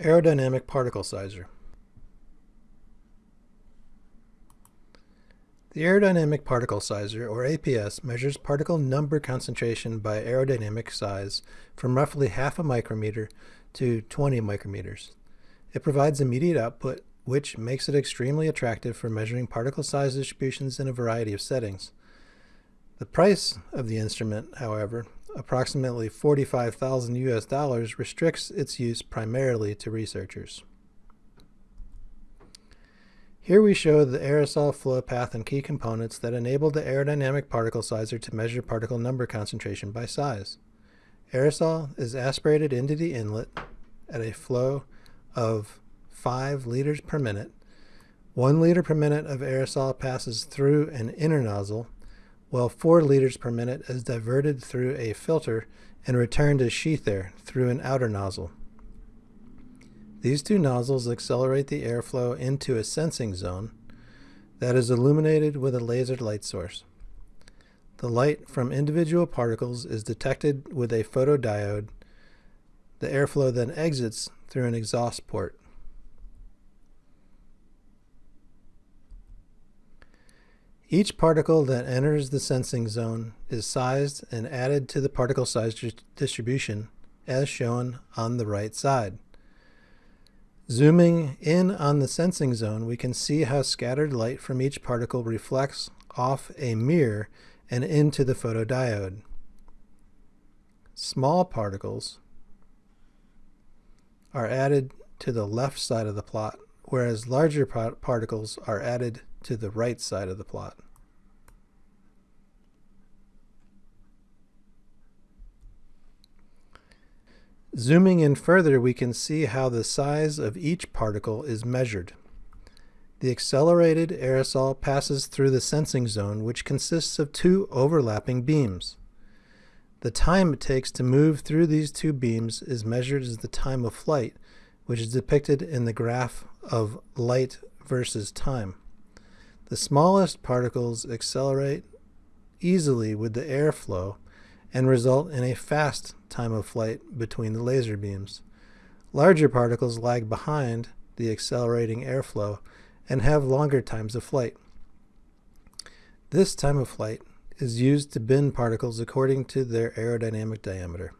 Aerodynamic Particle Sizer The Aerodynamic Particle Sizer, or APS, measures particle number concentration by aerodynamic size from roughly half a micrometer to 20 micrometers. It provides immediate output, which makes it extremely attractive for measuring particle size distributions in a variety of settings. The price of the instrument, however, approximately 45,000 US dollars, restricts its use primarily to researchers. Here we show the aerosol flow path and key components that enable the aerodynamic particle sizer to measure particle number concentration by size. Aerosol is aspirated into the inlet at a flow of 5 liters per minute. 1 liter per minute of aerosol passes through an inner nozzle while 4 liters per minute is diverted through a filter and returned as sheath air through an outer nozzle. These two nozzles accelerate the airflow into a sensing zone that is illuminated with a laser light source. The light from individual particles is detected with a photodiode. The airflow then exits through an exhaust port. Each particle that enters the sensing zone is sized and added to the particle size distribution as shown on the right side. Zooming in on the sensing zone, we can see how scattered light from each particle reflects off a mirror and into the photodiode. Small particles are added to the left side of the plot, whereas larger particles are added to the right side of the plot. Zooming in further, we can see how the size of each particle is measured. The accelerated aerosol passes through the sensing zone, which consists of two overlapping beams. The time it takes to move through these two beams is measured as the time of flight, which is depicted in the graph of light versus time. The smallest particles accelerate easily with the airflow and result in a fast time of flight between the laser beams. Larger particles lag behind the accelerating airflow and have longer times of flight. This time of flight is used to bend particles according to their aerodynamic diameter.